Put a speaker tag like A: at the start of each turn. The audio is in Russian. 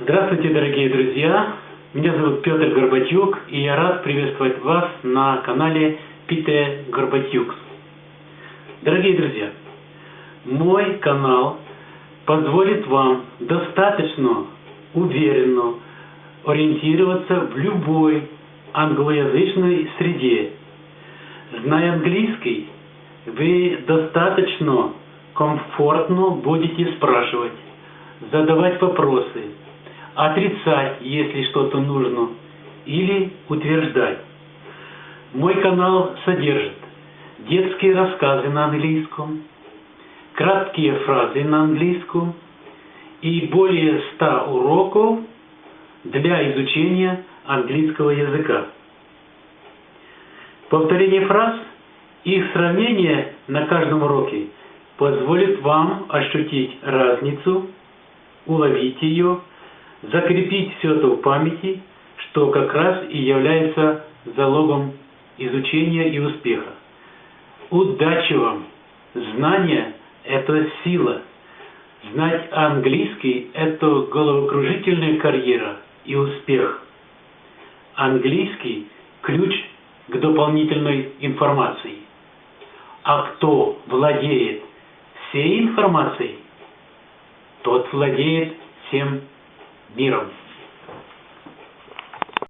A: Здравствуйте, дорогие друзья! Меня зовут Петр Горбатюк, и я рад приветствовать вас на канале Пите Горбатюк. Дорогие друзья, мой канал позволит вам достаточно уверенно ориентироваться в любой англоязычной среде. Зная английский, вы достаточно комфортно будете спрашивать, задавать вопросы, отрицать, если что-то нужно, или утверждать. Мой канал содержит детские рассказы на английском, краткие фразы на английском и более 100 уроков для изучения английского языка. Повторение фраз и их сравнение на каждом уроке позволит вам ощутить разницу, уловить ее, закрепить все это в памяти, что как раз и является залогом изучения и успеха. Удачи вам! Знание – это сила. Знать английский – это головокружительная карьера и успех. Английский – ключ к дополнительной информации. А кто владеет всей информацией, тот владеет всем Needham